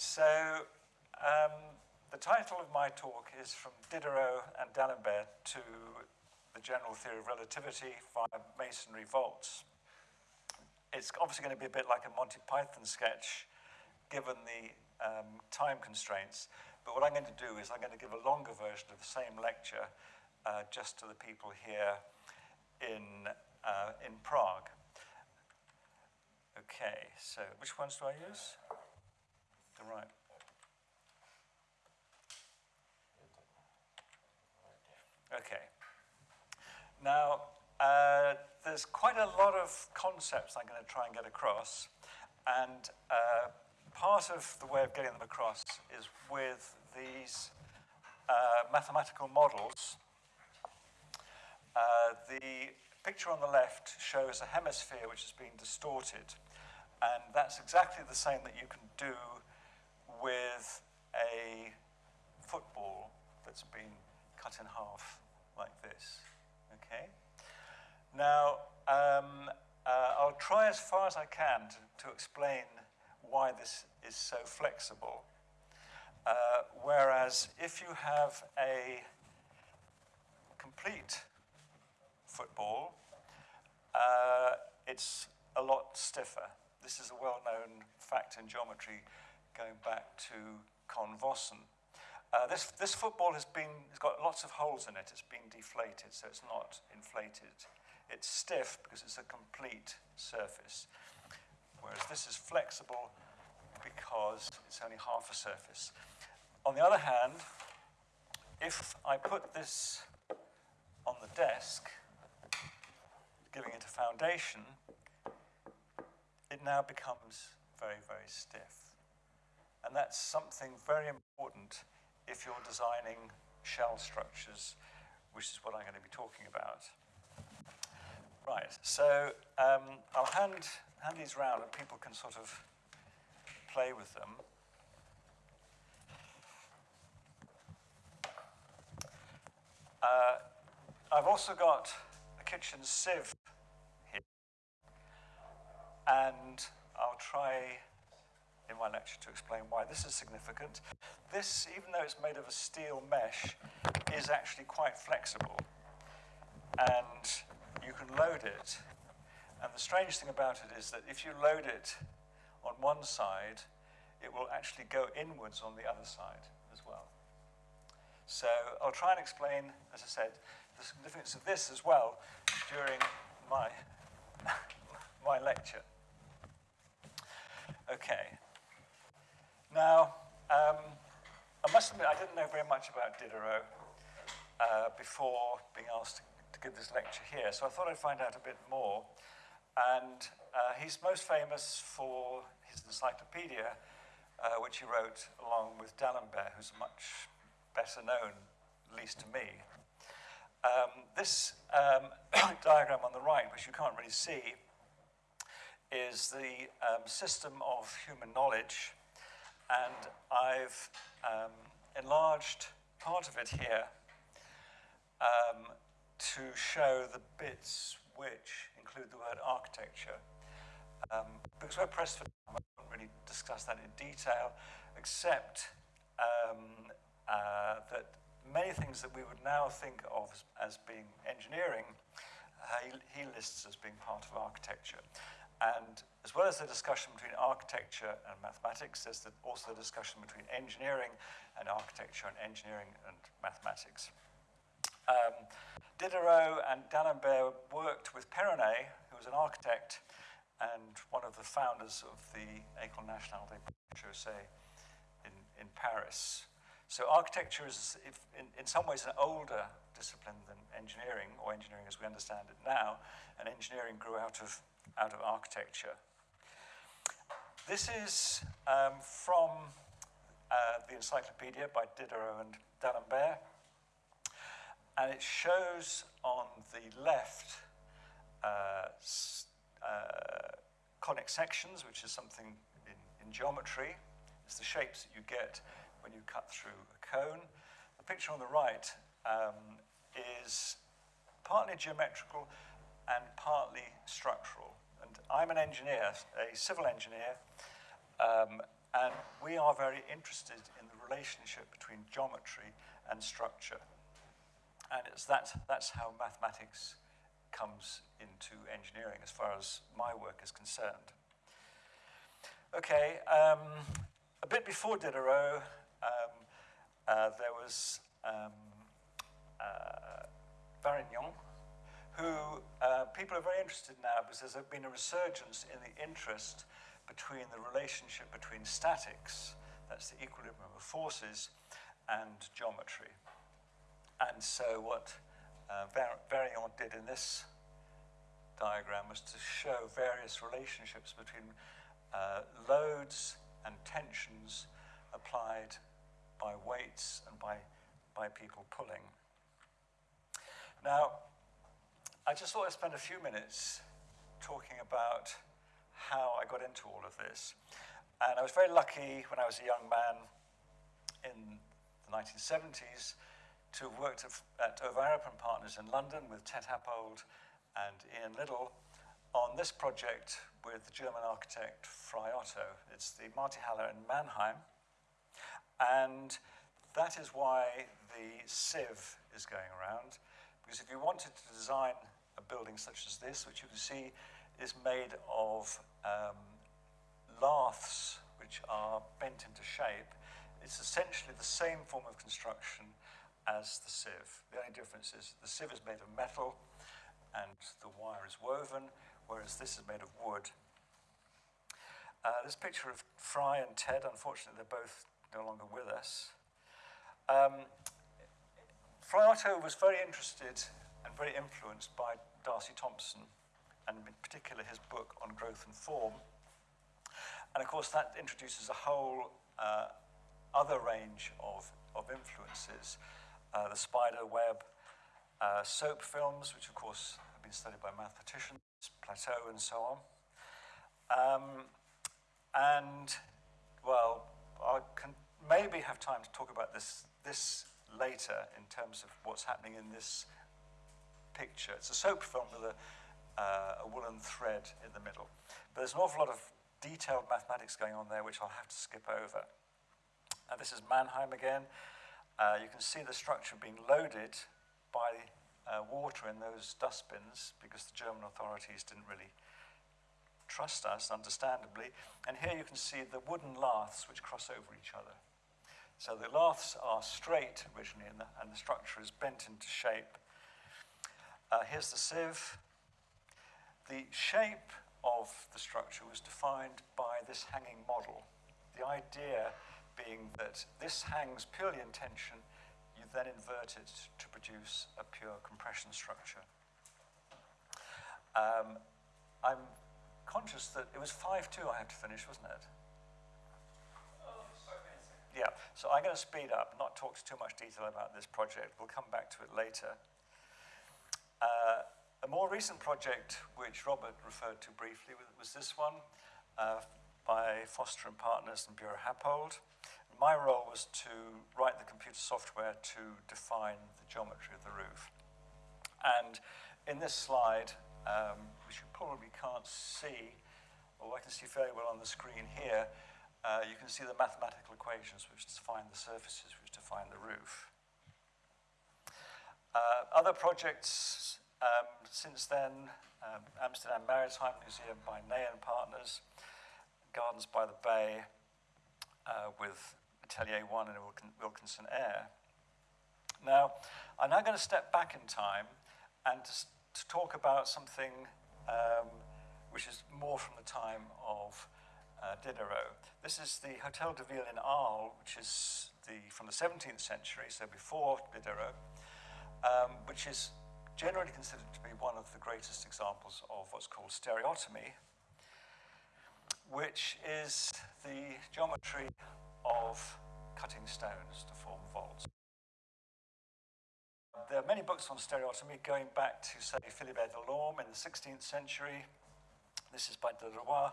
So um, the title of my talk is From Diderot and D'Alembert to the General Theory of Relativity via Masonry Vaults. It's obviously going to be a bit like a Monty Python sketch, given the um, time constraints. But what I'm going to do is I'm going to give a longer version of the same lecture uh, just to the people here in, uh, in Prague. Okay, so which ones do I use? Right. Okay. Now, uh, there's quite a lot of concepts I'm going to try and get across, and uh, part of the way of getting them across is with these uh, mathematical models. Uh, the picture on the left shows a hemisphere which has been distorted, and that's exactly the same that you can do with a football that's been cut in half like this, okay? Now, um, uh, I'll try as far as I can to, to explain why this is so flexible. Uh, whereas if you have a complete football, uh, it's a lot stiffer. This is a well-known fact in geometry going back to Cohn-Vossen. Uh, this, this football has been, has got lots of holes in it. It's been deflated, so it's not inflated. It's stiff because it's a complete surface, whereas this is flexible because it's only half a surface. On the other hand, if I put this on the desk, giving it a foundation, it now becomes very, very stiff. And that's something very important if you're designing shell structures, which is what I'm going to be talking about. Right, so um, I'll hand, hand these around and people can sort of play with them. Uh, I've also got a kitchen sieve here, and I'll try in my lecture to explain why this is significant. This, even though it's made of a steel mesh, is actually quite flexible, and you can load it. And the strange thing about it is that if you load it on one side, it will actually go inwards on the other side as well. So I'll try and explain, as I said, the significance of this as well during my, my lecture. Okay. Now, um, I must admit I didn't know very much about Diderot uh, before being asked to, to give this lecture here, so I thought I'd find out a bit more. And uh, he's most famous for his encyclopedia, uh, which he wrote along with D'Alembert, who's much better known, at least to me. Um, this um, diagram on the right, which you can't really see, is the um, system of human knowledge. And I've um, enlarged part of it here um, to show the bits which include the word architecture. Um, because we're pressed for time, I won't really discuss that in detail, except um, uh, that many things that we would now think of as, being engineering, uh, he, he lists as being part of architecture. And as well as the discussion between architecture and mathematics, there's the, also the discussion between engineering and architecture and engineering and mathematics. Um, Diderot and D'Alembert worked with Perronet, who was an architect and one of the founders of the École Nationale des Chaussées in, in Paris. So architecture is, if, in, in some ways, an older discipline than engineering, or engineering as we understand it now, and engineering grew out of, out of architecture. This is um, from uh, the encyclopedia by Diderot and D'Alembert, and it shows on the left uh, uh, conic sections, which is something in, in geometry. It's the shapes that you get when you cut through a cone. The picture on the right um, is partly geometrical and partly structural. And I'm an engineer, a civil engineer, um, and we are very interested in the relationship between geometry and structure. And it's that, that's how mathematics comes into engineering as far as my work is concerned. Okay, um, a bit before Diderot, um, uh, there was um, uh, Varignon, who uh, people are very interested now because there's been a resurgence in the interest between the relationship between statics, that's the equilibrium of forces, and geometry. And so what uh, did in this diagram was to show various relationships between uh, loads and tensions applied by weights and by, by people pulling. Now, I just thought I'd spend a few minutes talking about how I got into all of this. And I was very lucky when I was a young man in the 1970s to have worked at, at Over Partners in London with Ted Happold and Ian Liddell on this project with the German architect Frei Otto. It's the Multihalle in Mannheim. And that is why the sieve is going around. Because if you wanted to design a building such as this, which you can see is made of um, laths which are bent into shape, it's essentially the same form of construction as the sieve. The only difference is the sieve is made of metal and the wire is woven, whereas this is made of wood. Uh, this picture of Frei and Ted, unfortunately, they're both no longer with us. Um, Otto was very interested and very influenced by D'Arcy Thompson, and in particular his book on growth and form. And of course, that introduces a whole uh, other range of, of influences. Uh, the spider web, uh, soap films, which of course have been studied by mathematicians, Plateau and so on. Um, and, well, I can maybe have time to talk about this, this later in terms of what's happening in this picture. It's a soap film with a, uh, a woolen thread in the middle. But there's an awful lot of detailed mathematics going on there, which I'll have to skip over. Now, this is Mannheim again. Uh, you can see the structure being loaded by uh, water in those dustbins because the German authorities didn't really trust us, understandably. And here you can see the wooden laths which cross over each other. So the laths are straight originally, and the, and the structure is bent into shape Uh, here's the sieve. The shape of the structure was defined by this hanging model. The idea being that this hangs purely in tension, you then invert it to produce a pure compression structure. Um, I'm conscious that it was 5-2 I had to finish, wasn't it? Yeah, so I'm going to speed up, not talk too much detail about this project. We'll come back to it later. More recent project, which Robert referred to briefly, was this one uh, by Foster and Partners and Buro Happold. My role was to write the computer software to define the geometry of the roof. And in this slide, um, which you probably can't see, although I can see fairly well on the screen here, uh, you can see the mathematical equations which define the surfaces, which define the roof. Uh, other projects um, since then, um, Amsterdam Maritime Museum by Ney and Partners, Gardens by the Bay uh, with Atelier 1 and Wilkinson Eyre. Now, I'm now going to step back in time and to, to talk about something um, which is more from the time of uh, Diderot. This is the Hotel de Ville in Arles, which is the, from the 17th century, so before Diderot, um, which is generally considered to be one of the greatest examples of what's called stereotomy, which is the geometry of cutting stones to form vaults. There are many books on stereotomy going back to, say, Philibert Delorme in the 16th century. This is by Deloire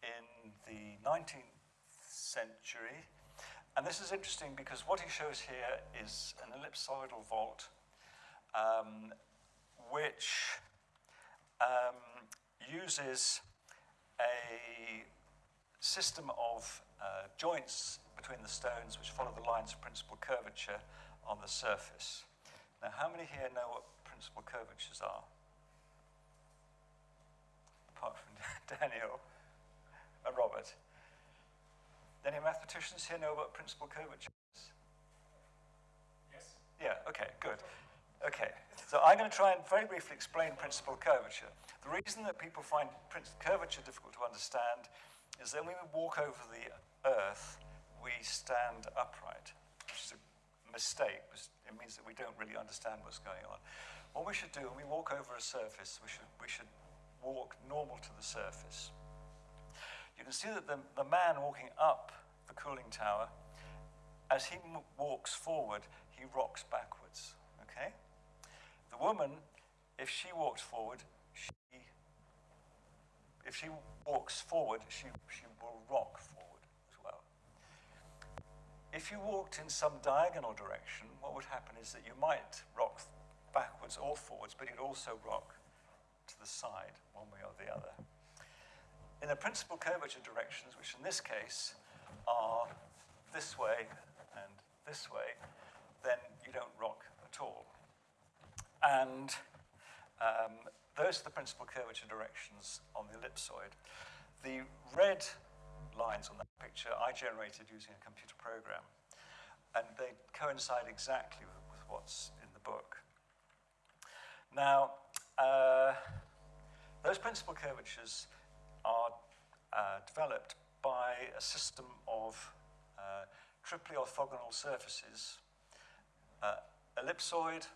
in the 19th century. And this is interesting because what he shows here is an ellipsoidal vault um, which um, uses a system of uh, joints between the stones which follow the lines of principal curvature on the surface. Now, how many here know what principal curvatures are? Apart from Daniel and Robert. Any mathematicians here know what principal curvatures? Yes. Yeah, okay, good. Okay, so I'm going to try and very briefly explain principal curvature. The reason that people find curvature difficult to understand is that when we walk over the earth, we stand upright, which is a mistake. It means that we don't really understand what's going on. What we should do when we walk over a surface, we should, we should walk normal to the surface. You can see that the, the man walking up the cooling tower, as he walks forward, he rocks backwards, woman, if she walks forward, she, if she walks forward, she, she will rock forward as well. If you walked in some diagonal direction, what would happen is that you might rock backwards or forwards, but you'd also rock to the side, one way or the other. In the principal curvature directions, which in this case are this way and this way, then you don't rock at all. And um, those are the principal curvature directions on the ellipsoid. The red lines on that picture I generated using a computer program, and they coincide exactly with, with what's in the book. Now, uh, those principal curvatures are uh, developed by a system of uh, triply orthogonal surfaces, uh, ellipsoid,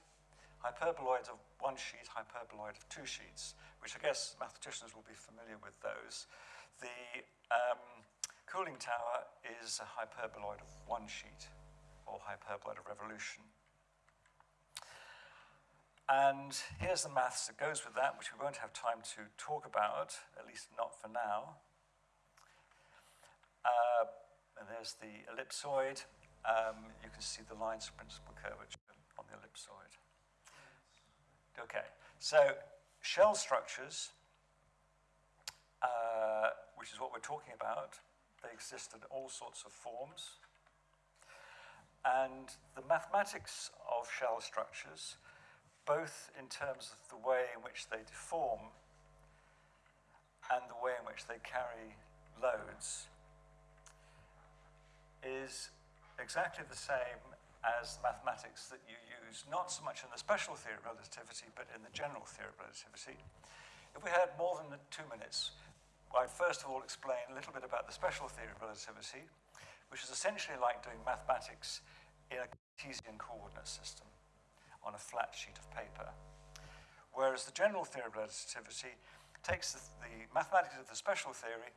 hyperboloid of one sheet, hyperboloid of two sheets, which I guess mathematicians will be familiar with those. The um, cooling tower is a hyperboloid of one sheet, or hyperboloid of revolution. And here's the maths that goes with that, which we won't have time to talk about, at least not for now. Uh, and there's the ellipsoid. Um, you can see the lines of principal curvature on the ellipsoid. Okay, so shell structures, uh, which is what we're talking about, they exist in all sorts of forms. And the mathematics of shell structures, both in terms of the way in which they deform and the way in which they carry loads, is exactly the same as mathematics that you use, not so much in the special theory of relativity, but in the general theory of relativity. If we had more than two minutes, I'd first of all explain a little bit about the special theory of relativity, which is essentially like doing mathematics in a Cartesian coordinate system on a flat sheet of paper. Whereas the general theory of relativity takes the, the mathematics of the special theory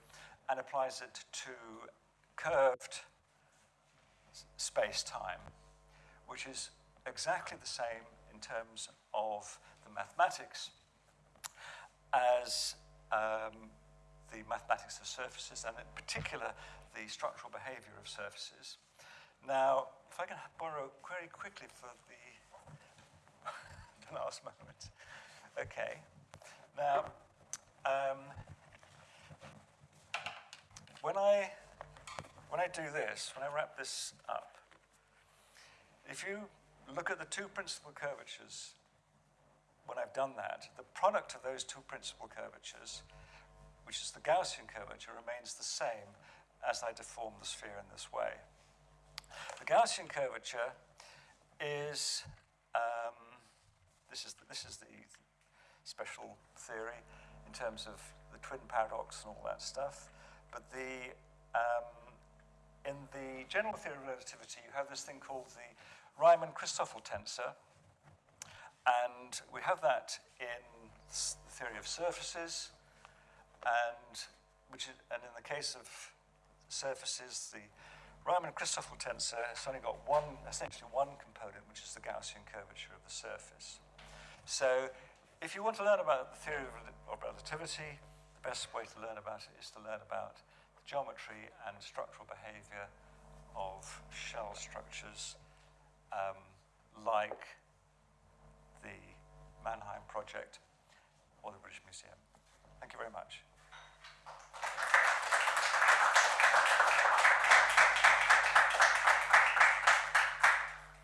and applies it to curved space-time which is exactly the same in terms of the mathematics as um, the mathematics of surfaces, and in particular, the structural behavior of surfaces. Now, if I can borrow very quickly for the, the last moment. Okay. Now, um, when I when I do this, when I wrap this up, if you look at the two principal curvatures, when I've done that, the product of those two principal curvatures, which is the Gaussian curvature, remains the same as I deform the sphere in this way. The Gaussian curvature is, um, this, is the, this is the special theory in terms of the twin paradox and all that stuff, but the, um, in the general theory of relativity, you have this thing called the Riemann-Christoffel tensor, and we have that in the theory of surfaces, and which is, and in the case of surfaces, the Riemann-Christoffel tensor has only got one, essentially one component, which is the Gaussian curvature of the surface. So if you want to learn about the theory of relativity, the best way to learn about it is to learn about the geometry and structural behavior of shell structures um, like the Mannheim Project or the British Museum. Thank you very much.